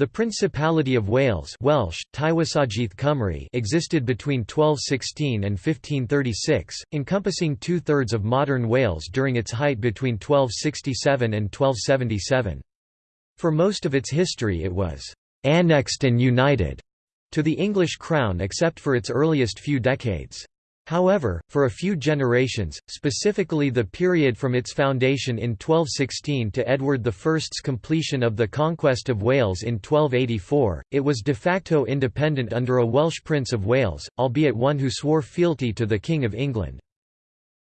The Principality of Wales Welsh, Cymru existed between 1216 and 1536, encompassing two-thirds of modern Wales during its height between 1267 and 1277. For most of its history it was «annexed and united» to the English crown except for its earliest few decades. However, for a few generations, specifically the period from its foundation in 1216 to Edward I's completion of the conquest of Wales in 1284, it was de facto independent under a Welsh Prince of Wales, albeit one who swore fealty to the King of England.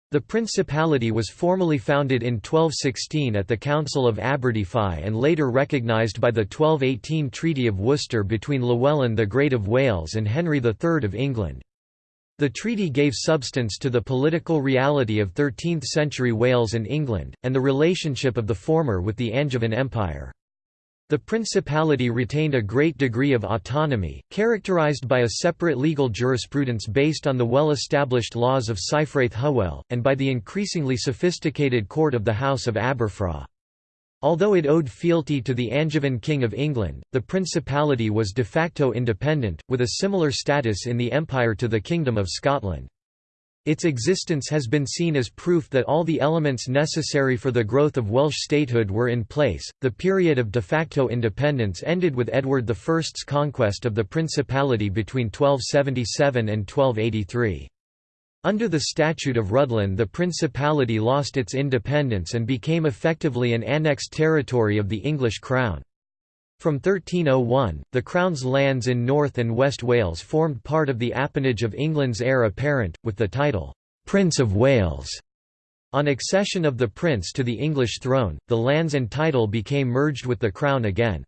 The principality was formally founded in 1216 at the Council of Aberdyfi and later recognised by the 1218 Treaty of Worcester between Llewellyn the Great of Wales and Henry III of England. The treaty gave substance to the political reality of 13th-century Wales and England, and the relationship of the former with the Angevin Empire. The principality retained a great degree of autonomy, characterised by a separate legal jurisprudence based on the well-established laws of Cyfraith Hywel, and by the increasingly sophisticated court of the House of Aberfraw. Although it owed fealty to the Angevin King of England, the principality was de facto independent, with a similar status in the empire to the Kingdom of Scotland. Its existence has been seen as proof that all the elements necessary for the growth of Welsh statehood were in place. The period of de facto independence ended with Edward I's conquest of the principality between 1277 and 1283. Under the Statute of Rhuddlan the principality lost its independence and became effectively an annexed territory of the English Crown. From 1301, the Crown's lands in North and West Wales formed part of the appanage of England's heir apparent, with the title, "'Prince of Wales'". On accession of the prince to the English throne, the lands and title became merged with the Crown again.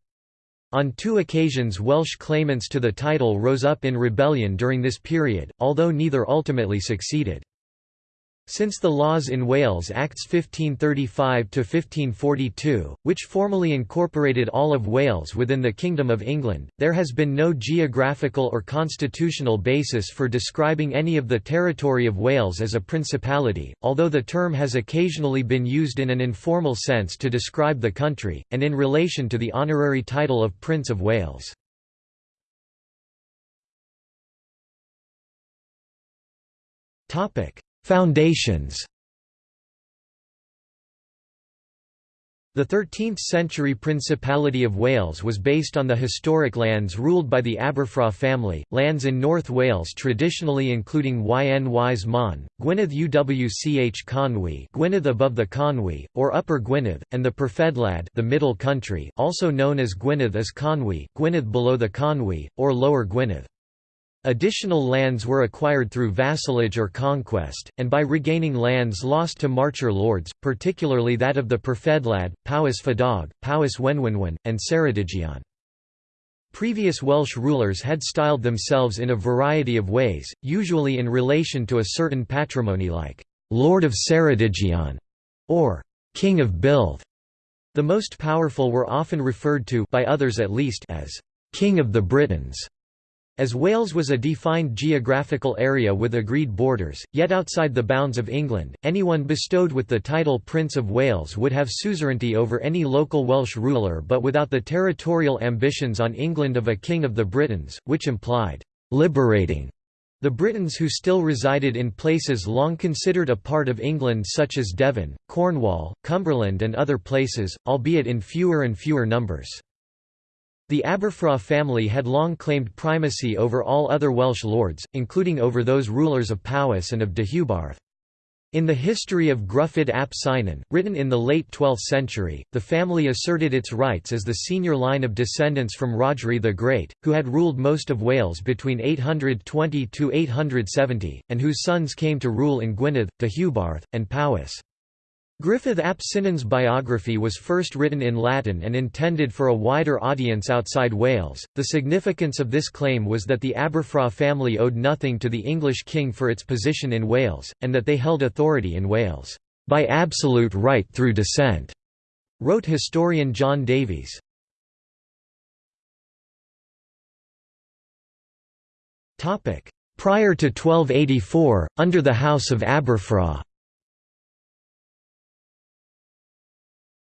On two occasions Welsh claimants to the title rose up in rebellion during this period, although neither ultimately succeeded. Since the Laws in Wales Acts 1535–1542, which formally incorporated all of Wales within the Kingdom of England, there has been no geographical or constitutional basis for describing any of the territory of Wales as a principality, although the term has occasionally been used in an informal sense to describe the country, and in relation to the honorary title of Prince of Wales. Topic Foundations The 13th-century Principality of Wales was based on the historic lands ruled by the Aberfraw family, lands in North Wales traditionally including Ynys Môn, Gwynedd Uwch Conwy Gwynedd above the Conwy, or Upper Gwynedd, and the Perfeddwlad the Middle Country also known as Gwynedd Is Conwy, Gwynedd below the Conwy, or Lower Gwynedd. Additional lands were acquired through vassalage or conquest, and by regaining lands lost to Marcher lords, particularly that of the Perfeddwlad, Powys Fadog, Powys Wenwynwyn, and Ceredigion. Previous Welsh rulers had styled themselves in a variety of ways, usually in relation to a certain patrimony like «Lord of Ceredigion» or «King of Builth». The most powerful were often referred to by others at least as «King of the Britons» As Wales was a defined geographical area with agreed borders, yet outside the bounds of England, anyone bestowed with the title Prince of Wales would have suzerainty over any local Welsh ruler but without the territorial ambitions on England of a King of the Britons, which implied «liberating» the Britons who still resided in places long considered a part of England such as Devon, Cornwall, Cumberland and other places, albeit in fewer and fewer numbers. The Aberfraw family had long claimed primacy over all other Welsh lords, including over those rulers of Powys and of Deheubarth. In the history of Gruffydd ap Cynan, written in the late 12th century, the family asserted its rights as the senior line of descendants from Rhodri the Great, who had ruled most of Wales between 820–870, and whose sons came to rule in Gwynedd, Deheubarth, and Powys. Gruffydd ap Cynan's biography was first written in Latin and intended for a wider audience outside Wales. The significance of this claim was that the Aberfraw family owed nothing to the English king for its position in Wales, and that they held authority in Wales, by absolute right through descent, wrote historian John Davies. Prior to 1284, under the House of Aberfraw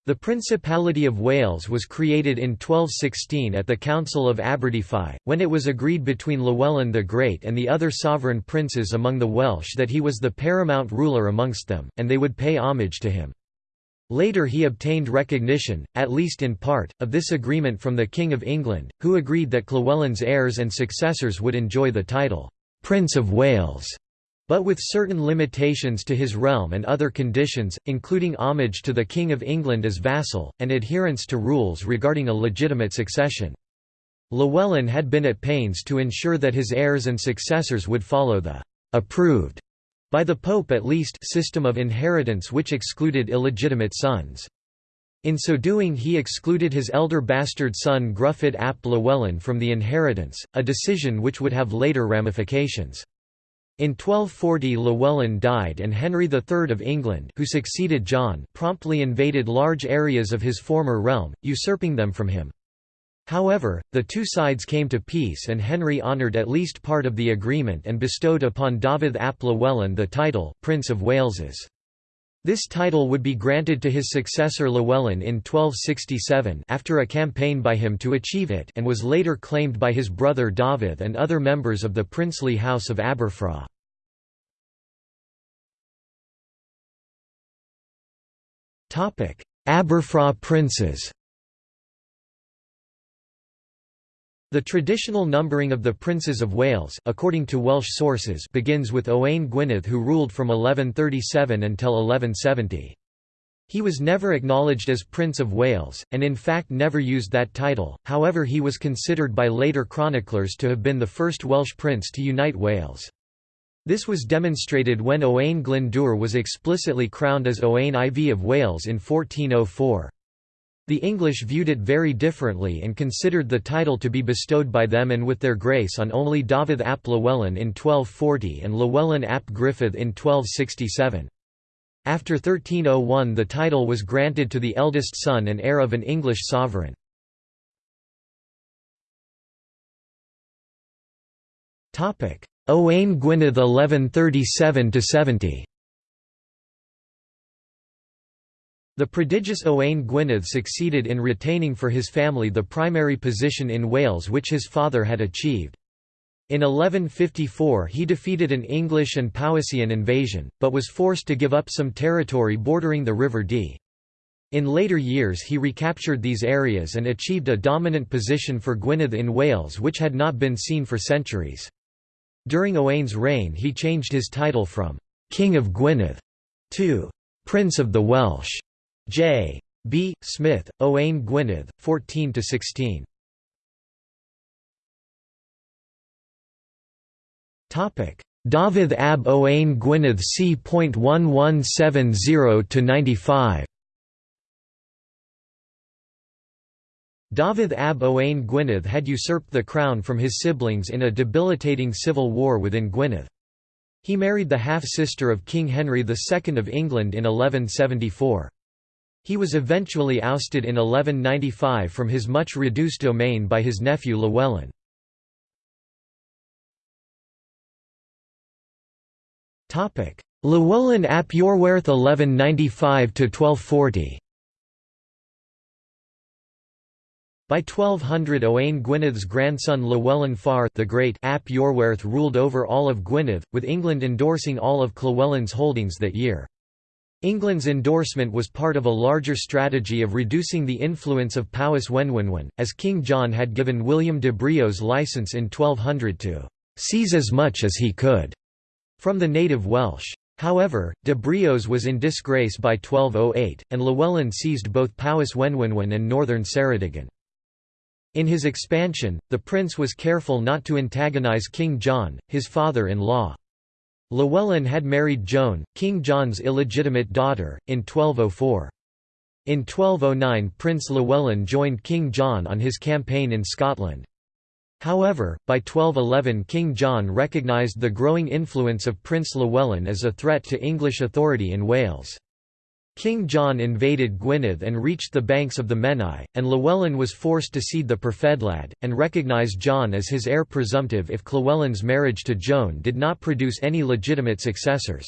The Principality of Wales was created in 1216 at the Council of Aberdyfi, when it was agreed between Llewellyn the Great and the other sovereign princes among the Welsh that he was the paramount ruler amongst them, and they would pay homage to him. Later he obtained recognition, at least in part, of this agreement from the King of England, who agreed that Llewellyn's heirs and successors would enjoy the title, Prince of Wales but with certain limitations to his realm and other conditions, including homage to the King of England as vassal, and adherence to rules regarding a legitimate succession. Llewellyn had been at pains to ensure that his heirs and successors would follow the «approved» by the Pope at least system of inheritance which excluded illegitimate sons. In so doing he excluded his elder bastard son Gruffydd ap Llewellyn from the inheritance, a decision which would have later ramifications. In 1240 Llewellyn died and Henry III of England who succeeded John promptly invaded large areas of his former realm, usurping them from him. However, the two sides came to peace and Henry honoured at least part of the agreement and bestowed upon Dafydd ap Llewellyn the title, Prince of Waleses. This title would be granted to his successor Llewellyn in 1267 after a campaign by him to achieve it and was later claimed by his brother Dafydd and other members of the princely house of Aberfraw. Aberfraw princes The traditional numbering of the princes of Wales according to Welsh sources begins with Owain Gwynedd who ruled from 1137 until 1170. He was never acknowledged as Prince of Wales, and in fact never used that title, however he was considered by later chroniclers to have been the first Welsh prince to unite Wales. This was demonstrated when Owain Glyndŵr was explicitly crowned as Owain IV of Wales in 1404. The English viewed it very differently and considered the title to be bestowed by them and with their grace on only Dafydd ap Llewellyn in 1240 and Llewellyn ap Griffith in 1267. After 1301 the title was granted to the eldest son and heir of an English sovereign. Owain Gwynedd 1137–70 The prodigious Owain Gwynedd succeeded in retaining for his family the primary position in Wales which his father had achieved. In 1154 he defeated an English and Powisian invasion, but was forced to give up some territory bordering the River Dee. In later years he recaptured these areas and achieved a dominant position for Gwynedd in Wales which had not been seen for centuries. During Owain's reign he changed his title from «King of Gwynedd» to «Prince of the Welsh». J. B. Smith, Owain Gwynedd, 14 to 16. Topic: Dafydd ab Owain Gwynedd c.1170–95 Dafydd ab Owain Gwynedd had usurped the crown from his siblings in a debilitating civil war within Gwynedd. He married the half-sister of King Henry II of England in 1174. He was eventually ousted in 1195 from his much reduced domain by his nephew Llewellyn. Llewellyn ap Iorwerth 1195–1240 By 1200 Owain Gwynedd's grandson Llewellyn Fawr the Great ap Iorwerth ruled over all of Gwynedd, with England endorsing all of Llewellyn's holdings that year. England's endorsement was part of a larger strategy of reducing the influence of Powys Wenwynwen, as King John had given William de Brios license in 1200 to «seize as much as he could» from the native Welsh. However, de Brios was in disgrace by 1208, and Llewellyn seized both Powys Wenwynwen and northern Ceredigion. In his expansion, the prince was careful not to antagonize King John, his father-in-law. Llewellyn had married Joan, King John's illegitimate daughter, in 1204. In 1209 Prince Llewellyn joined King John on his campaign in Scotland. However, by 1211 King John recognised the growing influence of Prince Llewellyn as a threat to English authority in Wales. King John invaded Gwynedd and reached the banks of the Menai, and Llewellyn was forced to cede the Perfeddwlad, and recognise John as his heir presumptive if Llewellyn's marriage to Joan did not produce any legitimate successors.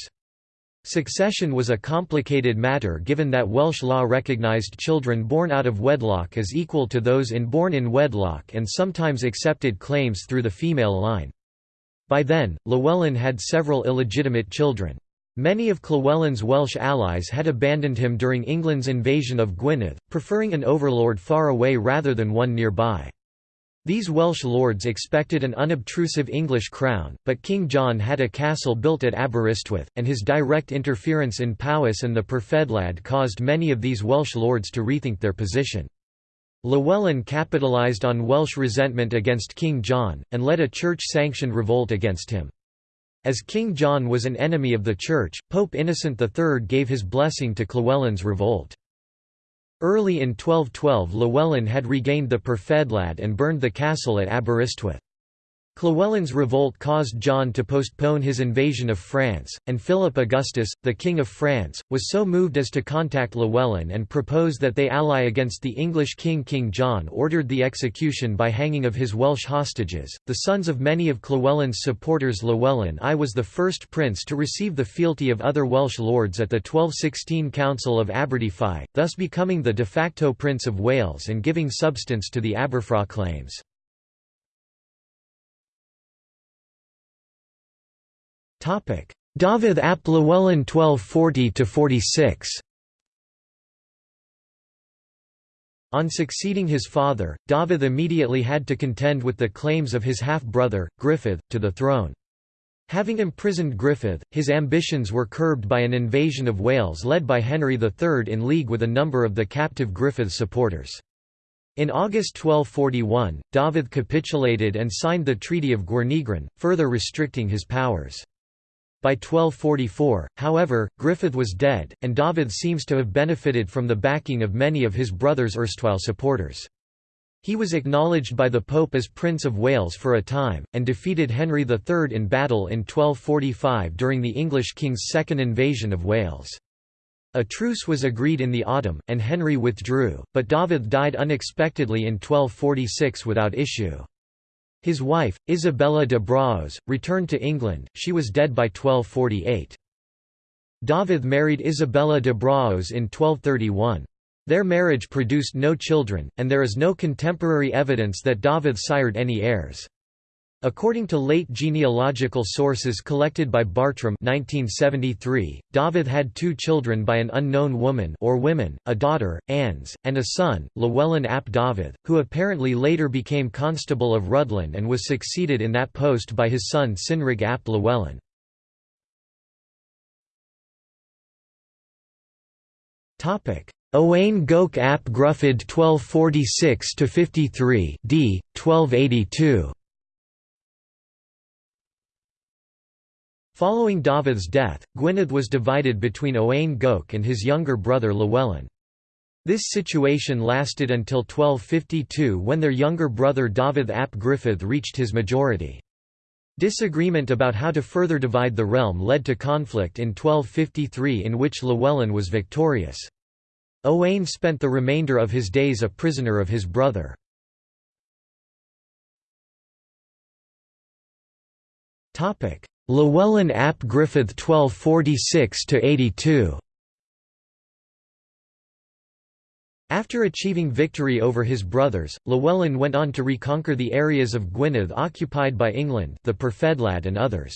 Succession was a complicated matter given that Welsh law recognised children born out of wedlock as equal to those in born in wedlock and sometimes accepted claims through the female line. By then, Llewellyn had several illegitimate children. Many of Llywelyn's Welsh allies had abandoned him during England's invasion of Gwynedd, preferring an overlord far away rather than one nearby. These Welsh lords expected an unobtrusive English crown, but King John had a castle built at Aberystwyth, and his direct interference in Powys and the Perfeddwlad caused many of these Welsh lords to rethink their position. Llewellyn capitalised on Welsh resentment against King John, and led a church-sanctioned revolt against him. As King John was an enemy of the Church, Pope Innocent III gave his blessing to Llywelyn's revolt. Early in 1212 Llewellyn had regained the Perfeddwlad and burned the castle at Aberystwyth. Llywelyn's revolt caused John to postpone his invasion of France, and Philip Augustus, the King of France, was so moved as to contact Llewellyn and propose that they ally against the English king. King John ordered the execution by hanging of his Welsh hostages, the sons of many of Llywelyn's supporters. Llewellyn I was the first prince to receive the fealty of other Welsh lords at the 1216 Council of Aberdyfi, thus becoming the de facto Prince of Wales and giving substance to the Aberfraw claims. Dafydd ap Llewellyn 1240–46 On succeeding his father, Dafydd immediately had to contend with the claims of his half-brother, Griffith, to the throne. Having imprisoned Griffith, his ambitions were curbed by an invasion of Wales led by Henry III in league with a number of the captive Griffith supporters. In August 1241, Dafydd capitulated and signed the Treaty of Gwerneigron, further restricting his powers. By 1244, however, Griffith was dead, and Dafydd seems to have benefited from the backing of many of his brother's erstwhile supporters. He was acknowledged by the Pope as Prince of Wales for a time, and defeated Henry III in battle in 1245 during the English king's second invasion of Wales. A truce was agreed in the autumn, and Henry withdrew, but Dafydd died unexpectedly in 1246 without issue. His wife, Isabella de Braos, returned to England, she was dead by 1248. Dafydd married Isabella de Braos in 1231. Their marriage produced no children, and there is no contemporary evidence that Dafydd sired any heirs. According to late genealogical sources collected by Bartrum 1973, Dafydd had two children by an unknown woman or women, a daughter, Ans, and a son, Llewellyn ap Dafydd, who apparently later became Constable of Rhuddlan and was succeeded in that post by his son Cynrig ap Llewellyn. Owain Goch ap Gruffydd 1246–53 d. 1282 Following Dafydd's death, Gwynedd was divided between Owain Goch and his younger brother Llewellyn. This situation lasted until 1252 when their younger brother Dafydd ap Gruffydd reached his majority. Disagreement about how to further divide the realm led to conflict in 1253 in which Llewellyn was victorious. Owain spent the remainder of his days a prisoner of his brother. Llewellyn ap Griffith 1246–82 After achieving victory over his brothers, Llewellyn went on to reconquer the areas of Gwynedd occupied by England the Perfeddwlad and others.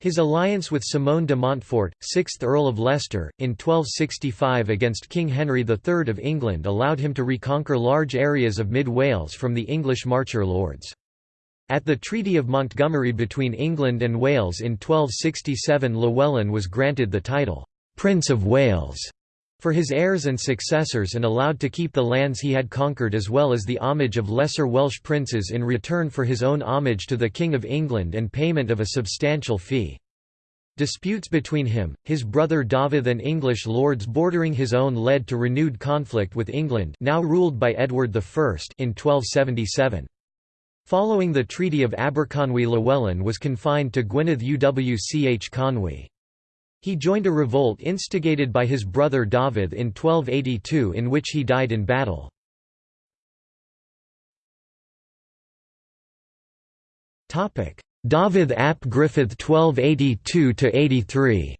His alliance with Simon de Montfort, 6th Earl of Leicester, in 1265 against King Henry III of England allowed him to reconquer large areas of mid-Wales from the English Marcher lords. At the Treaty of Montgomery between England and Wales in 1267 Llewellyn was granted the title, "'Prince of Wales' for his heirs and successors and allowed to keep the lands he had conquered as well as the homage of lesser Welsh princes in return for his own homage to the King of England and payment of a substantial fee. Disputes between him, his brother Dafydd and English lords bordering his own led to renewed conflict with England now ruled by Edward I in 1277. Following the Treaty of Aberconwy Llewellyn was confined to Gwynedd Uwch Conwy. He joined a revolt instigated by his brother Dafydd in 1282 in which he died in battle. Dafydd ap Griffith 1282–83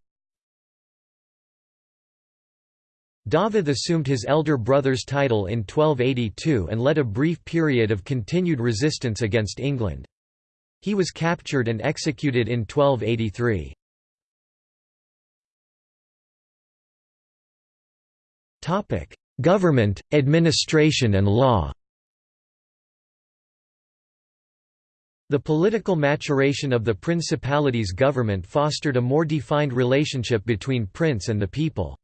Dafydd assumed his elder brother's title in 1282 and led a brief period of continued resistance against England. He was captured and executed in 1283. Government, administration and law The political maturation of the principality's government fostered a more defined relationship between prince and the people.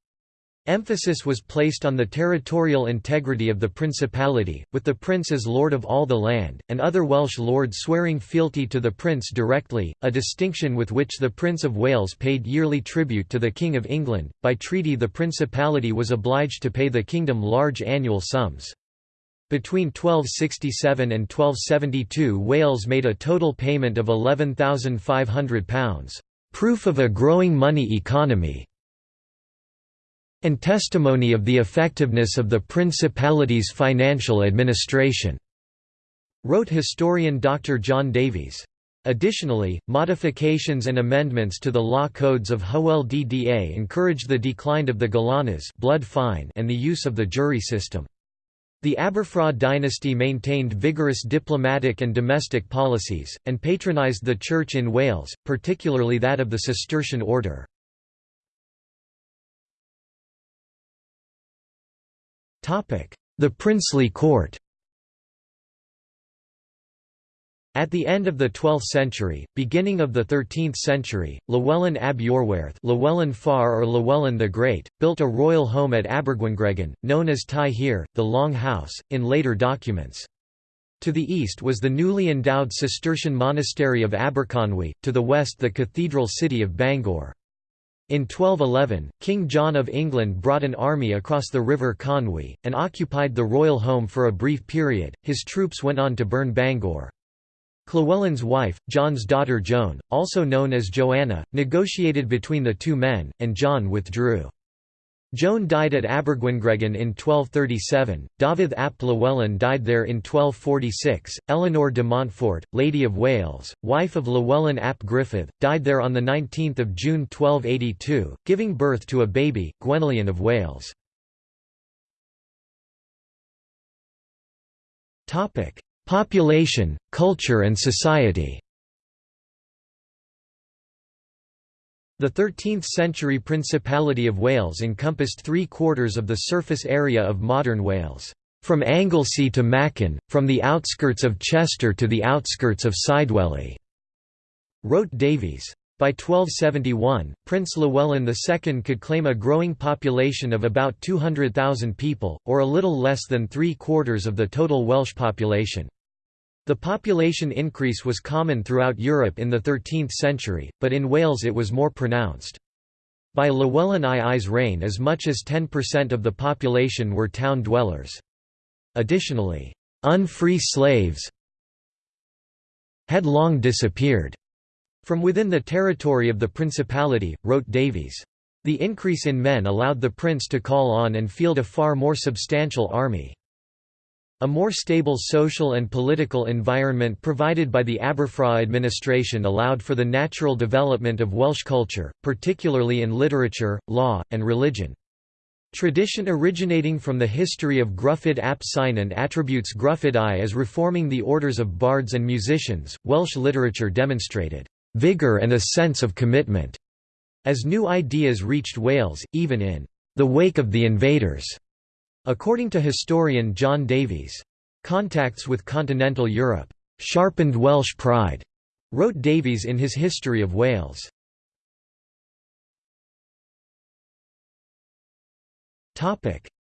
Emphasis was placed on the territorial integrity of the principality, with the prince as lord of all the land, and other Welsh lords swearing fealty to the prince directly, a distinction with which the Prince of Wales paid yearly tribute to the King of England. By treaty, the principality was obliged to pay the kingdom large annual sums. Between 1267 and 1272 Wales made a total payment of £11,500, proof of a growing money economy and testimony of the effectiveness of the Principality's financial administration", wrote historian Dr. John Davies. Additionally, modifications and amendments to the law codes of Hywel Dda encouraged the decline of the galanas blood fine and the use of the jury system. The Aberfraw dynasty maintained vigorous diplomatic and domestic policies, and patronised the Church in Wales, particularly that of the Cistercian order. The princely court At the end of the 12th century, beginning of the 13th century, Llewellyn ab Iorwerth Llewellyn Fawr or Llewellyn the Great, built a royal home at Abergwyngregyn, known as Tai Hir, the Long House, in later documents. To the east was the newly endowed Cistercian monastery of Aberconwy, to the west the cathedral city of Bangor. In 1211, King John of England brought an army across the River Conwy, and occupied the royal home for a brief period. His troops went on to burn Bangor. Llewellyn's wife, John's daughter Joan, also known as Joanna, negotiated between the two men, and John withdrew. Joan died at Abergwyngregyn in 1237, Dafydd ap Llewellyn died there in 1246, Eleanor de Montfort, Lady of Wales, wife of Llewellyn ap Griffith, died there on 19 June 1282, giving birth to a baby, Gwenllian of Wales. Population, culture and society The 13th-century Principality of Wales encompassed three-quarters of the surface area of modern Wales, "...from Anglesey to Machen, from the outskirts of Chester to the outskirts of Cydweli," wrote Davies. By 1271, Prince Llewellyn II could claim a growing population of about 200,000 people, or a little less than three-quarters of the total Welsh population. The population increase was common throughout Europe in the 13th century, but in Wales it was more pronounced. By Llewellyn II's reign as much as 10% of the population were town dwellers. Additionally, unfree slaves had long disappeared from within the territory of the principality, wrote Davies. The increase in men allowed the prince to call on and field a far more substantial army. A more stable social and political environment provided by the Aberfraw administration allowed for the natural development of Welsh culture, particularly in literature, law, and religion. Tradition originating from the history of Gruffydd ap Cynan attributes Gruffydd I as reforming the orders of bards and musicians. Welsh literature demonstrated vigour and a sense of commitment as new ideas reached Wales, even in the wake of the invaders. According to historian John Davies, "...contacts with continental Europe, sharpened Welsh pride," wrote Davies in his History of Wales.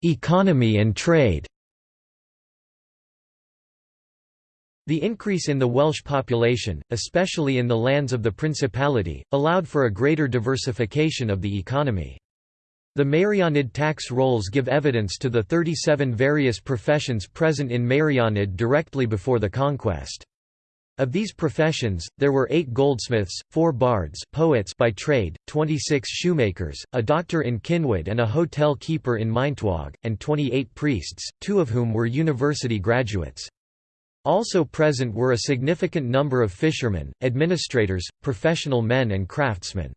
Economy and trade The increase in the Welsh population, especially in the lands of the Principality, allowed for a greater diversification of the economy. The Meirionnydd tax rolls give evidence to the 37 various professions present in Meirionnydd directly before the conquest. Of these professions, there were eight goldsmiths, four bards poets by trade, 26 shoemakers, a doctor in Cynwyd and a hotel keeper in Maentwrog, and 28 priests, two of whom were university graduates. Also present were a significant number of fishermen, administrators, professional men and craftsmen.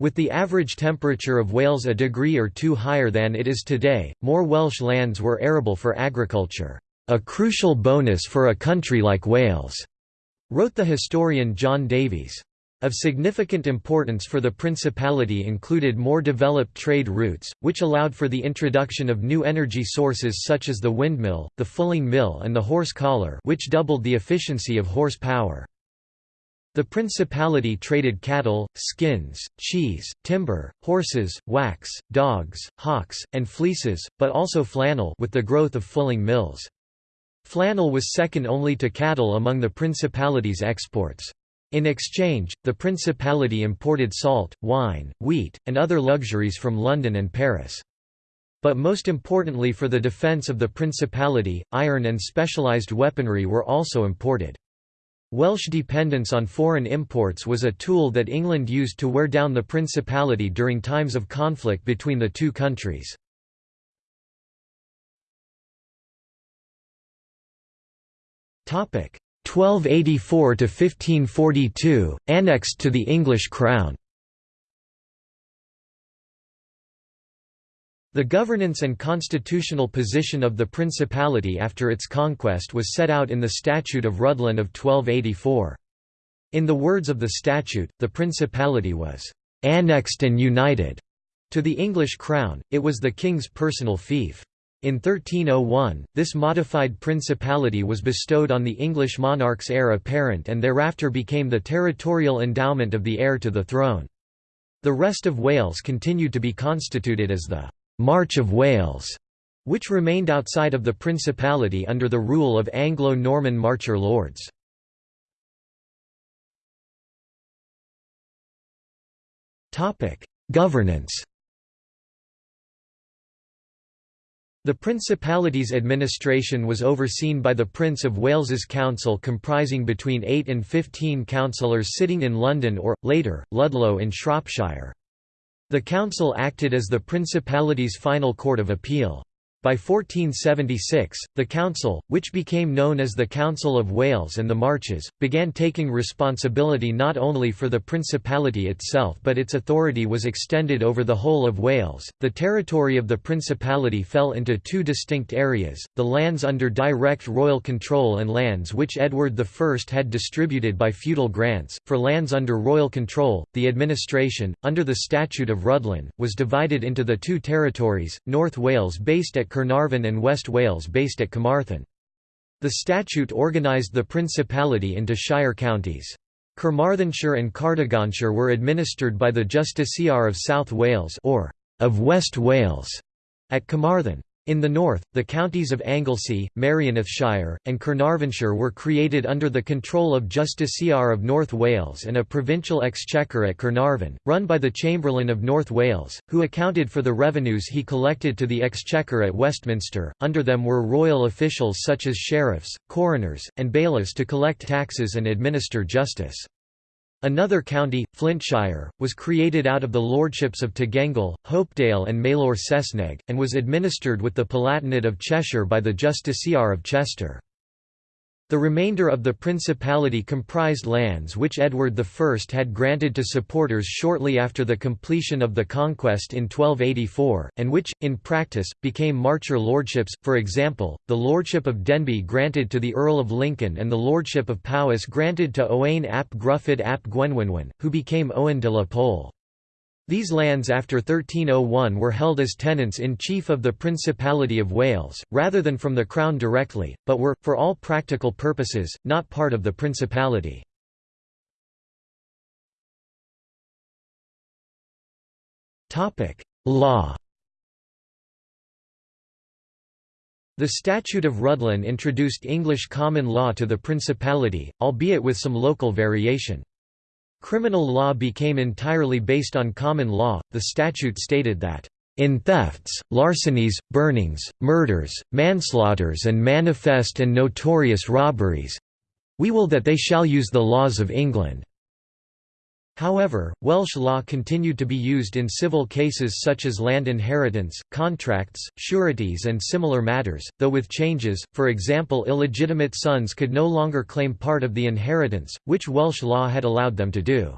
With the average temperature of Wales a degree or two higher than it is today, more Welsh lands were arable for agriculture, "...a crucial bonus for a country like Wales," wrote the historian John Davies. Of significant importance for the principality included more developed trade routes, which allowed for the introduction of new energy sources such as the windmill, the fulling mill and the horse collar which doubled the efficiency of horse power. The principality traded cattle, skins, cheese, timber, horses, wax, dogs, hawks, and fleeces, but also flannel with the growth of fulling mills. Flannel was second only to cattle among the principality's exports. In exchange, the principality imported salt, wine, wheat, and other luxuries from London and Paris. But most importantly for the defence of the principality, iron and specialised weaponry were also imported. Welsh dependence on foreign imports was a tool that England used to wear down the principality during times of conflict between the two countries. Topic 1284 to 1542, annexed to the English crown. The governance and constitutional position of the principality after its conquest was set out in the Statute of Rhuddlan of 1284. In the words of the statute, the principality was «annexed and united» to the English crown, it was the king's personal fief. In 1301, this modified principality was bestowed on the English monarch's heir apparent and thereafter became the territorial endowment of the heir to the throne. The rest of Wales continued to be constituted as the «March of Wales», which remained outside of the principality under the rule of Anglo-Norman Marcher lords. Governance The Principality's administration was overseen by the Prince of Wales's Council comprising between 8 and 15 councillors sitting in London or, later, Ludlow in Shropshire. The council acted as the Principality's final court of appeal. By 1476, the council, which became known as the Council of Wales and the Marches, began taking responsibility not only for the principality itself but its authority was extended over the whole of Wales. The territory of the principality fell into two distinct areas: the lands under direct royal control and lands which Edward I had distributed by feudal grants. For lands under royal control, the administration, under the Statute of Rhuddlan, was divided into the two territories: North Wales based at Carnarvon and West Wales based at Carmarthen. The statute organised the principality into shire counties. Carmarthenshire and Cardiganshire were administered by the Justiciar of South Wales or of West Wales at Carmarthen. In the north, the counties of Anglesey, Merionethshire, and Carnarvonshire were created under the control of Justiciar of North Wales and a provincial exchequer at Carnarvon, run by the Chamberlain of North Wales, who accounted for the revenues he collected to the exchequer at Westminster. Under them were royal officials such as sheriffs, coroners, and bailiffs to collect taxes and administer justice. Another county, Flintshire, was created out of the lordships of Tegeingl, Hopedale and Maelor Saesneg, and was administered with the Palatinate of Cheshire by the Justiciar of Chester. The remainder of the principality comprised lands which Edward I had granted to supporters shortly after the completion of the conquest in 1284, and which, in practice, became marcher lordships, for example, the lordship of Denbigh granted to the Earl of Lincoln and the lordship of Powys granted to Owain ap Gruffydd ap Gwenwynwyn, who became Owen de la Pole. These lands after 1301 were held as tenants-in-chief of the Principality of Wales, rather than from the Crown directly, but were, for all practical purposes, not part of the Principality. Law The Statute of Rhuddlan introduced English common law to the Principality, albeit with some local variation. Criminal law became entirely based on common law. The statute stated that in thefts, larcenies, burnings, murders, manslaughters and manifest and notorious robberies we will that they shall use the laws of England. However, Welsh law continued to be used in civil cases such as land inheritance, contracts, sureties and similar matters, though with changes, for example illegitimate sons could no longer claim part of the inheritance, which Welsh law had allowed them to do.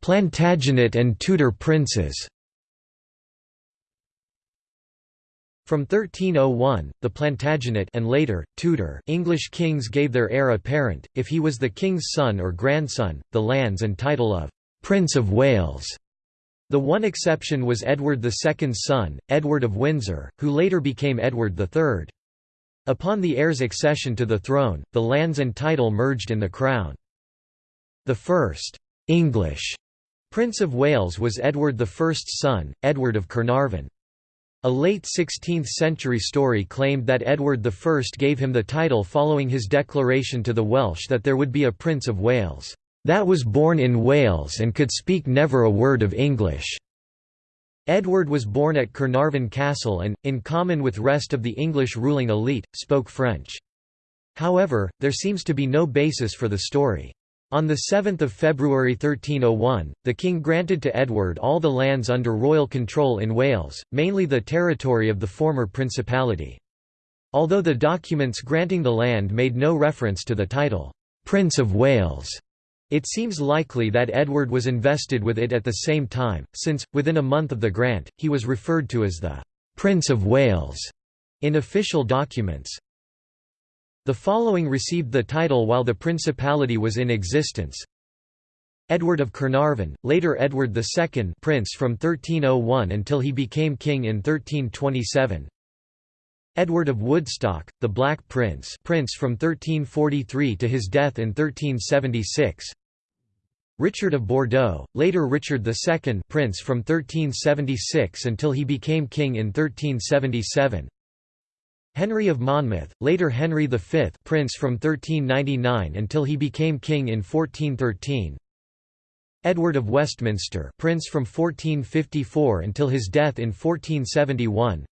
Plantagenet and Tudor princes From 1301, the Plantagenet and later, Tudor English kings gave their heir apparent, if he was the king's son or grandson, the lands and title of «Prince of Wales». The one exception was Edward II's son, Edward of Windsor, who later became Edward III. Upon the heir's accession to the throne, the lands and title merged in the crown. The first «English» Prince of Wales was Edward I's son, Edward of Carnarvon. A late 16th-century story claimed that Edward I gave him the title following his declaration to the Welsh that there would be a Prince of Wales, "...that was born in Wales and could speak never a word of English." Edward was born at Carnarvon Castle and, in common with rest of the English ruling elite, spoke French. However, there seems to be no basis for the story. On 7 February 1301, the king granted to Edward all the lands under royal control in Wales, mainly the territory of the former principality. Although the documents granting the land made no reference to the title, Prince of Wales, it seems likely that Edward was invested with it at the same time, since, within a month of the grant, he was referred to as the Prince of Wales in official documents. The following received the title while the principality was in existence. Edward of Carnarvon, later Edward II prince from 1301 until he became king in 1327. Edward of Woodstock, the Black Prince prince from 1343 to his death in 1376. Richard of Bordeaux, later Richard II prince from 1376 until he became king in 1377. Henry of Monmouth, later Henry V prince from 1399 until he became king in 1413 Edward of Westminster prince from 1454 until his death in 1471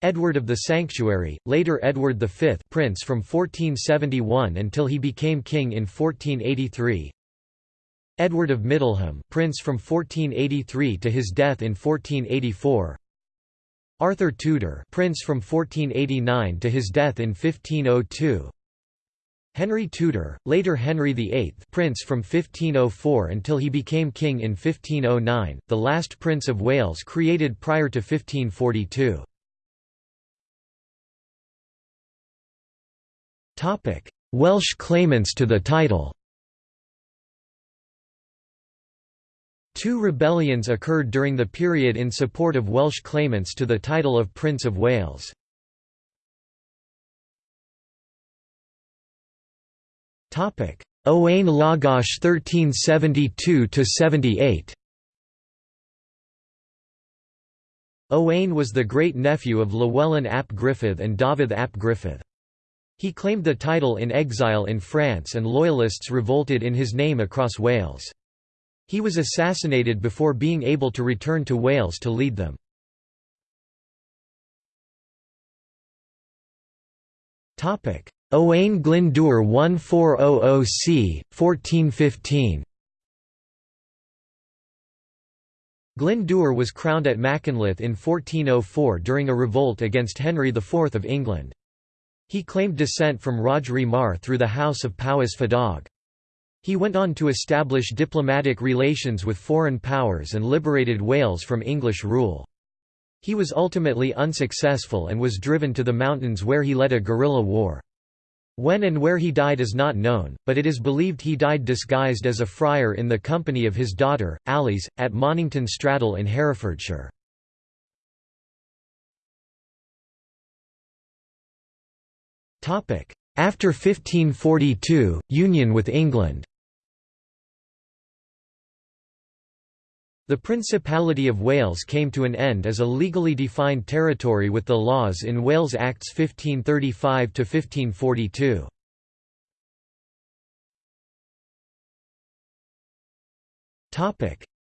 Edward of the Sanctuary, later Edward V prince from 1471 until he became king in 1483 Edward of Middleham prince from 1483 to his death in 1484 Arthur Tudor prince from 1489 to his death in 1502 Henry Tudor, later Henry VIII prince from 1504 until he became king in 1509, the last Prince of Wales created prior to 1542. Welsh claimants to the title Two rebellions occurred during the period in support of Welsh claimants to the title of Prince of Wales. Owain Lawgoch 1372–78 Owain was the great-nephew of Llewellyn ap Gruffudd and Dafydd ap Gruffudd. He claimed the title in exile in France and Loyalists revolted in his name across Wales. He was assassinated before being able to return to Wales to lead them. Owain Glyndŵr 1400 c. 1415 Glyndŵr was crowned at Machynlleth in 1404 during a revolt against Henry IV of England. He claimed descent from Rhodri Mawr through the House of Powys Fadog. He went on to establish diplomatic relations with foreign powers and liberated Wales from English rule. He was ultimately unsuccessful and was driven to the mountains where he led a guerrilla war. When and where he died is not known, but it is believed he died disguised as a friar in the company of his daughter, Alice, at Monnington Straddel in Herefordshire. After 1542, union with England The Principality of Wales came to an end as a legally defined territory with the laws in Wales Acts 1535–1542.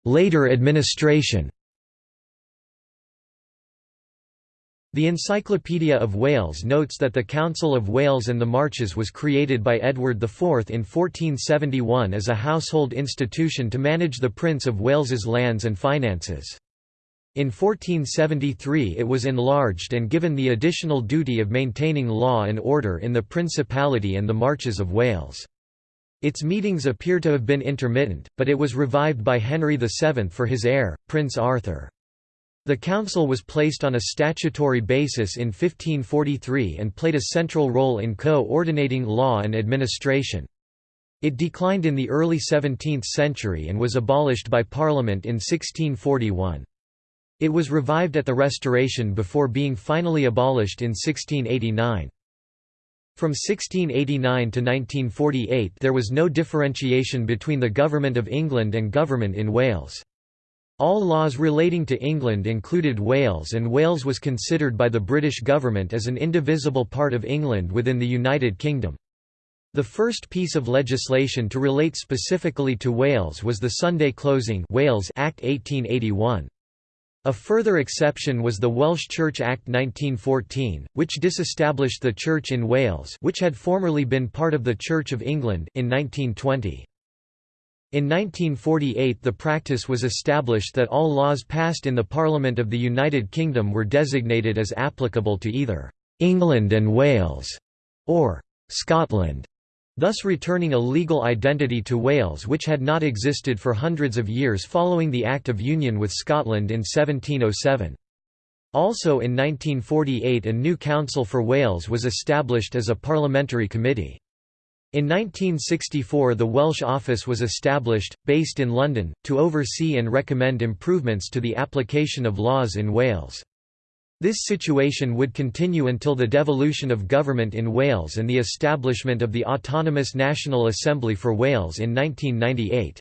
Later administration The Encyclopedia of Wales notes that the Council of Wales and the Marches was created by Edward IV in 1471 as a household institution to manage the Prince of Wales's lands and finances. In 1473 it was enlarged and given the additional duty of maintaining law and order in the Principality and the Marches of Wales. Its meetings appear to have been intermittent, but it was revived by Henry VII for his heir, Prince Arthur. The council was placed on a statutory basis in 1543 and played a central role in co-ordinating law and administration. It declined in the early 17th century and was abolished by Parliament in 1641. It was revived at the Restoration before being finally abolished in 1689. From 1689 to 1948 there was no differentiation between the Government of England and government in Wales. All laws relating to England included Wales and Wales was considered by the British government as an indivisible part of England within the United Kingdom. The first piece of legislation to relate specifically to Wales was the Sunday Closing Wales Act 1881. A further exception was the Welsh Church Act 1914, which disestablished the Church in Wales which had formerly been part of the Church of England in 1920. In 1948 the practice was established that all laws passed in the Parliament of the United Kingdom were designated as applicable to either «England and Wales» or «Scotland» thus returning a legal identity to Wales which had not existed for hundreds of years following the Act of Union with Scotland in 1707. Also in 1948 a new Council for Wales was established as a parliamentary committee. In 1964 the Welsh Office was established, based in London, to oversee and recommend improvements to the application of laws in Wales. This situation would continue until the devolution of government in Wales and the establishment of the Autonomous National Assembly for Wales in 1998.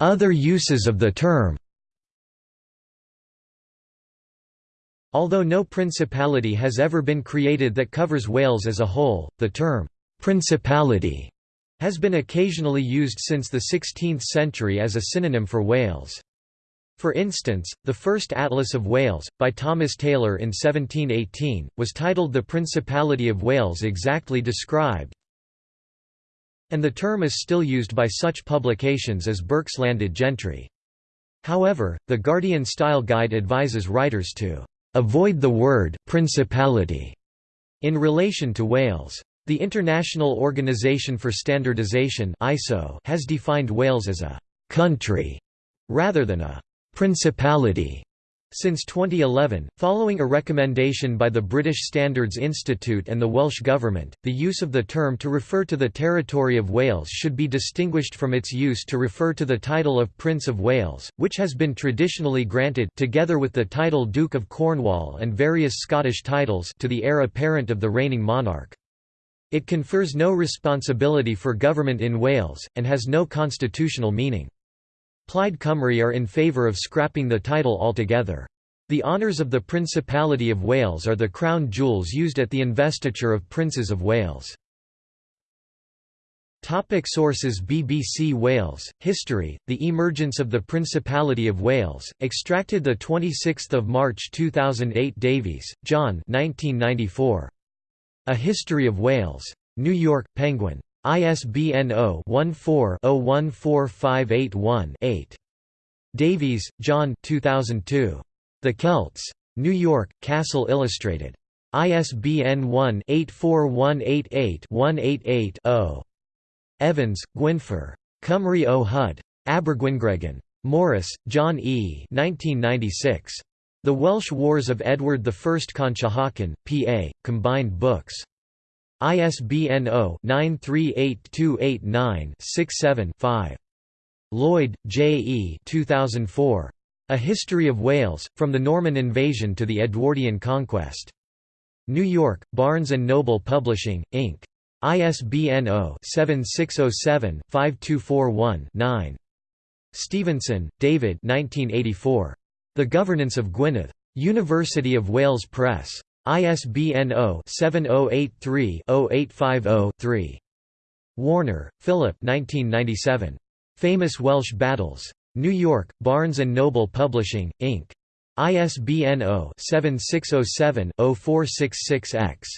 Other uses of the term Although no principality has ever been created that covers Wales as a whole, the term «principality» has been occasionally used since the 16th century as a synonym for Wales. For instance, the first Atlas of Wales, by Thomas Taylor in 1718, was titled The Principality of Wales exactly described, and the term is still used by such publications as Burke's Landed Gentry. However, the Guardian Style Guide advises writers to avoid the word principality in relation to Wales. The International Organization for Standardization (ISO) has defined Wales as a country rather than a principality. Since 2011, following a recommendation by the British Standards Institute and the Welsh Government, the use of the term to refer to the territory of Wales should be distinguished from its use to refer to the title of Prince of Wales, which has been traditionally granted together with the title Duke of Cornwall and various Scottish titles to the heir apparent of the reigning monarch. It confers no responsibility for government in Wales, and has no constitutional meaning. Plaid Cymru are in favour of scrapping the title altogether. The honours of the Principality of Wales are the crown jewels used at the investiture of Princes of Wales. Topic sources BBC Wales, History, The Emergence of the Principality of Wales, extracted the 26 March 2008 Davies, John 1994. A History of Wales. New York, Penguin. ISBN 0-14-014581-8. Davies, John 2002. The Celts. New York, Castle Illustrated. ISBN 1-84188-188-0. Evans, Gwynfor. Cymru o Hud. Abergwyngregyn. Morris, John E. 1996. The Welsh Wars of Edward I Conshohocken, P.A., Combined Books. ISBN 0-938289-67-5. Lloyd, J. E. 2004. A History of Wales, From the Norman Invasion to the Edwardian Conquest. New York, Barnes & Noble Publishing, Inc. ISBN 0-7607-5241-9. Stevenson, David 1984. The Governance of Gwynedd. University of Wales Press. ISBN 0-7083-0850-3. Warner, Philip 1997. Famous Welsh Battles. New York, Barnes & Noble Publishing, Inc. ISBN 0-7607-0466-X.